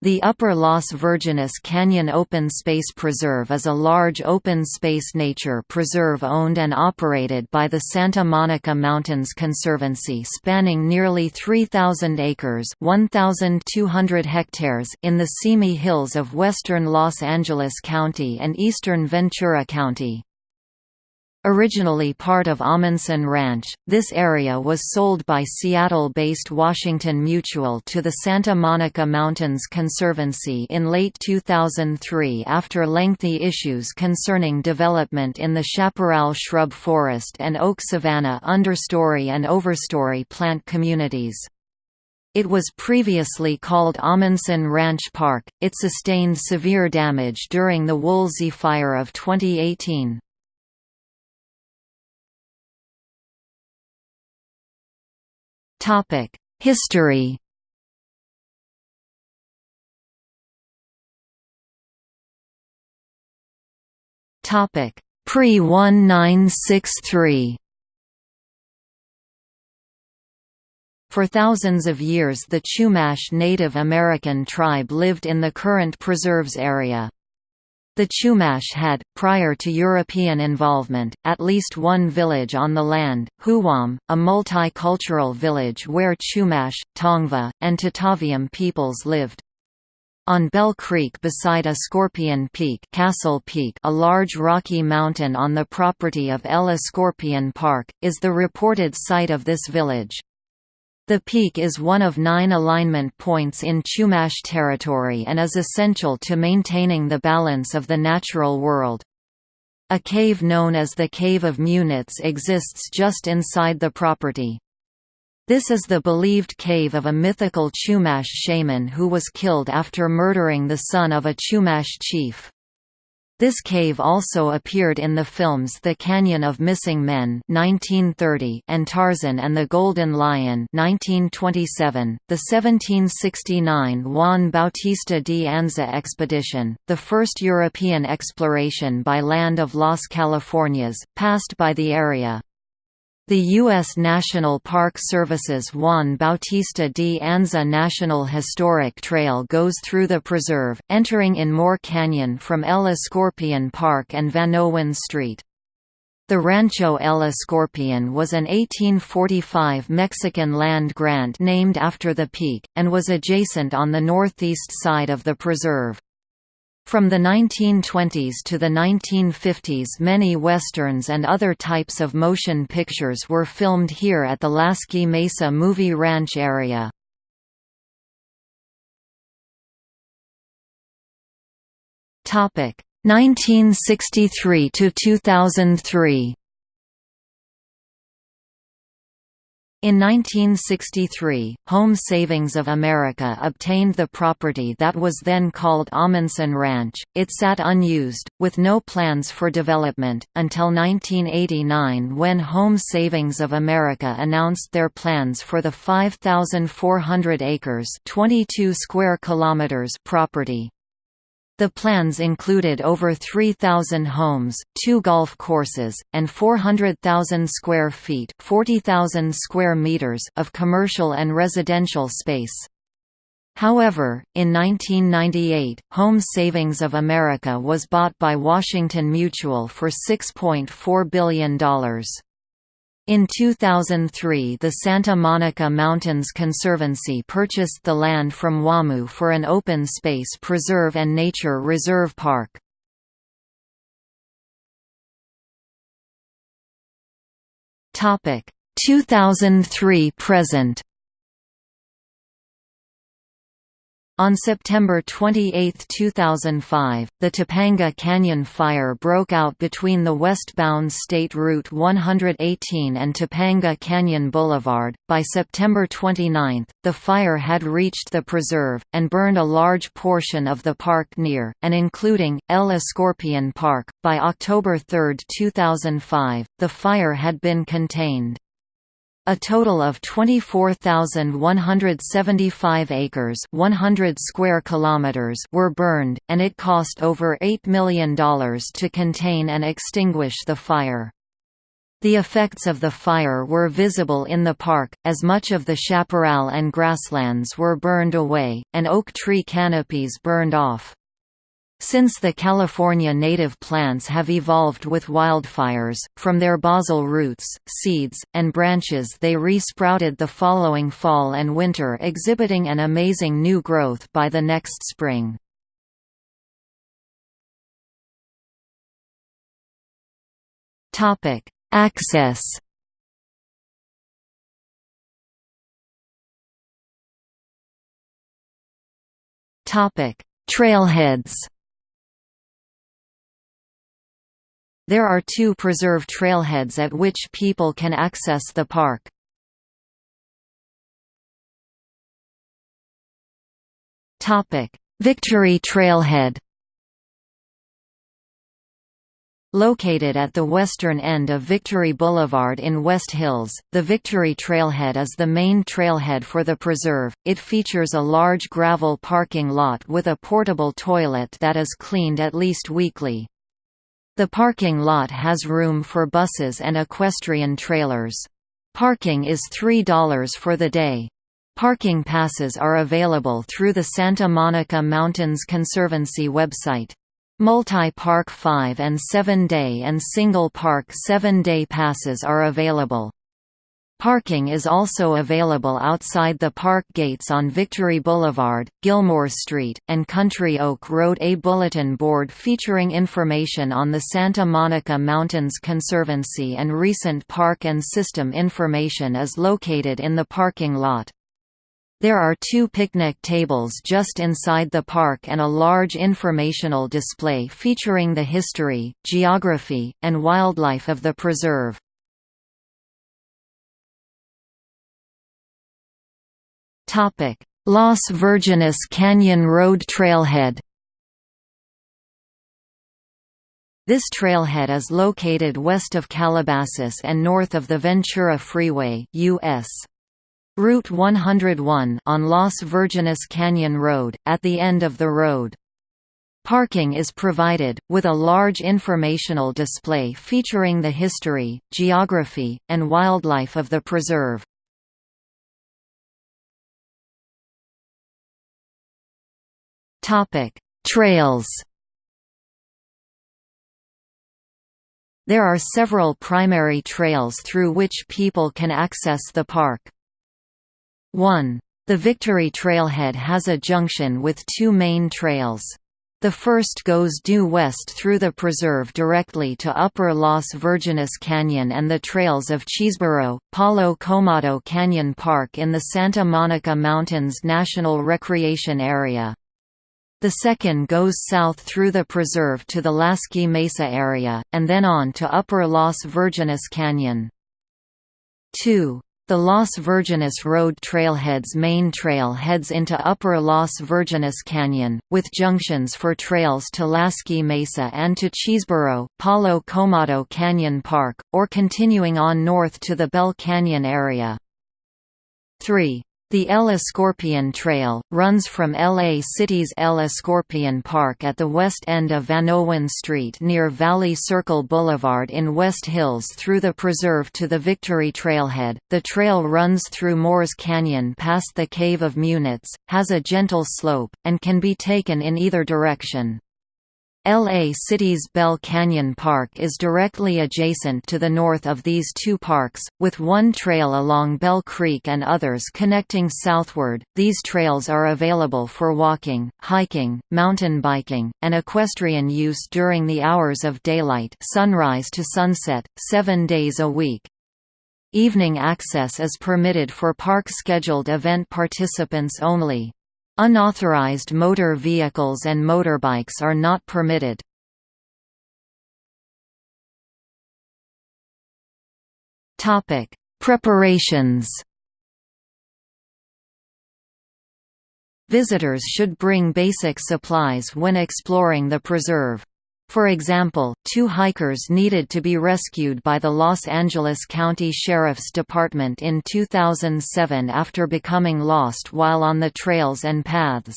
The Upper Las Virgenes Canyon Open Space Preserve is a large open space nature preserve owned and operated by the Santa Monica Mountains Conservancy spanning nearly 3,000 acres 1,200 hectares in the Simi Hills of western Los Angeles County and eastern Ventura County. Originally part of Ahmanson Ranch, this area was sold by Seattle-based Washington Mutual to the Santa Monica Mountains Conservancy in late 2003 after lengthy issues concerning development in the chaparral shrub forest and oak savanna understory and overstory plant communities. It was previously called Ahmanson Ranch Park. It sustained severe damage during the Woolsey Fire of 2018. Topic: History. Topic: Pre-1963. For thousands of years the Chumash Native American tribe lived in the current preserves area. The Chumash had, prior to European involvement, at least one village on the land, Huwam, a multicultural village where Chumash, Tongva, and Tataviam peoples lived. On Bell Creek beside Escorpion Peak, Castle Peak a large rocky mountain on the property of El Escorpion Park, is the reported site of this village. The peak is one of nine alignment points in Chumash territory and is essential to maintaining the balance of the natural world. A cave known as the Cave of Munits exists just inside the property. This is the believed cave of a mythical Chumash shaman who was killed after murdering the son of a Chumash chief. This cave also appeared in the films The Canyon of Missing Men (1930) and Tarzan and the Golden Lion (1927). The 1769 Juan Bautista de Anza expedition, the first European exploration by land of Las Californias, passed by the area. The U.S. National Park Service's Juan Bautista de Anza National Historic Trail goes through the preserve, entering in Moore Canyon from El Escorpion Park and Vanowen Street. The Rancho El Escorpion was an 1845 Mexican land grant named after the peak, and was adjacent on the northeast side of the preserve. From the 1920s to the 1950s many westerns and other types of motion pictures were filmed here at the Lasky Mesa Movie Ranch area. Topic 1963 to 2003 In 1963, Home Savings of America obtained the property that was then called Ahmanson Ranch. It sat unused, with no plans for development, until 1989 when Home Savings of America announced their plans for the 5,400 acres 22 square kilometers property. The plans included over 3,000 homes, two golf courses, and 400,000 square feet (40,000 square meters of commercial and residential space. However, in 1998, Home Savings of America was bought by Washington Mutual for $6.4 billion. In 2003 the Santa Monica Mountains Conservancy purchased the land from WAMU for an open space preserve and nature reserve park. Topic 2003 present On September 28, 2005, the Topanga Canyon Fire broke out between the westbound State Route 118 and Topanga Canyon Boulevard. By September 29, the fire had reached the preserve, and burned a large portion of the park near, and including, El Escorpion Park. By October 3, 2005, the fire had been contained. A total of 24,175 acres 100 square kilometers were burned, and it cost over $8 million to contain and extinguish the fire. The effects of the fire were visible in the park, as much of the chaparral and grasslands were burned away, and oak tree canopies burned off. Since the California native plants have evolved with wildfires, from their basal roots, seeds, and branches they re-sprouted the following fall and winter exhibiting an amazing new growth by the next spring. Access Trailheads There are two preserve trailheads at which people can access the park. Victory Trailhead Located at the western end of Victory Boulevard in West Hills, the Victory Trailhead is the main trailhead for the preserve. It features a large gravel parking lot with a portable toilet that is cleaned at least weekly. The parking lot has room for buses and equestrian trailers. Parking is $3 for the day. Parking passes are available through the Santa Monica Mountains Conservancy website. Multi-park 5 and 7-day and single-park 7-day passes are available. Parking is also available outside the park gates on Victory Boulevard, Gilmore Street, and Country Oak Road. A bulletin board featuring information on the Santa Monica Mountains Conservancy and recent park and system information is located in the parking lot. There are two picnic tables just inside the park and a large informational display featuring the history, geography, and wildlife of the preserve. Las Virgenes Canyon Road Trailhead This trailhead is located west of Calabasas and north of the Ventura Freeway US. Route 101 on Las Virgenes Canyon Road, at the end of the road. Parking is provided, with a large informational display featuring the history, geography, and wildlife of the preserve. Topic: Trails. There are several primary trails through which people can access the park. 1. The Victory Trailhead has a junction with two main trails. The first goes due west through the preserve directly to Upper Las Virgenes Canyon and the trails of Chesebro, Palo Comado Canyon Park in the Santa Monica Mountains National Recreation Area. The second goes south through the preserve to the Lasky Mesa area, and then on to Upper Las Virgenes Canyon. 2. The Las Virgenes Road Trailhead's main trail heads into Upper Las Virgenes Canyon, with junctions for trails to Lasky Mesa and to Chesebro, Palo Comado Canyon Park, or continuing on north to the Bell Canyon area. 3. The El Escorpion Trail, runs from LA City's El Escorpion Park at the west end of Vanowen Street near Valley Circle Boulevard in West Hills through the preserve to the Victory Trailhead. The trail runs through Moores Canyon past the Cave of Munits, has a gentle slope, and can be taken in either direction. LA City's Bell Canyon Park is directly adjacent to the north of these two parks, with one trail along Bell Creek and others connecting southward. These trails are available for walking, hiking, mountain biking, and equestrian use during the hours of daylight, sunrise to sunset, 7 days a week. Evening access is permitted for park scheduled event participants only. Unauthorized motor vehicles and motorbikes are not permitted. Topic: Preparations. Visitors should bring basic supplies when exploring the preserve. For example, two hikers needed to be rescued by the Los Angeles County Sheriff's Department in 2007 after becoming lost while on the trails and paths.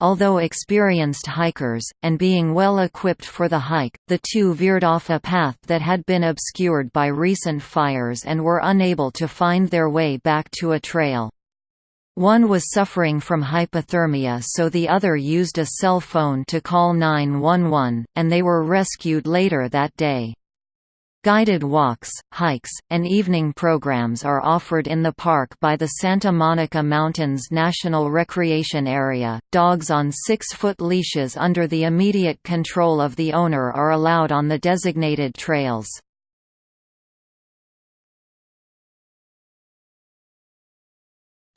although experienced hikers, and being well equipped for the hike, the two veered off a path that had been obscured by recent fires and were unable to find their way back to a trail. One was suffering from hypothermia so the other used a cell phone to call 911, and they were rescued later that day. Guided walks, hikes, and evening programs are offered in the park by the Santa Monica Mountains National Recreation Area. Dogs on six foot leashes under the immediate control of the owner are allowed on the designated trails.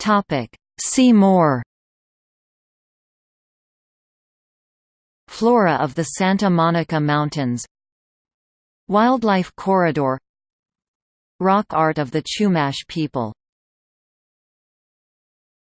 Topic. See more. Flora of the Santa Monica Mountains. Wildlife Corridor. Rock art of the Chumash people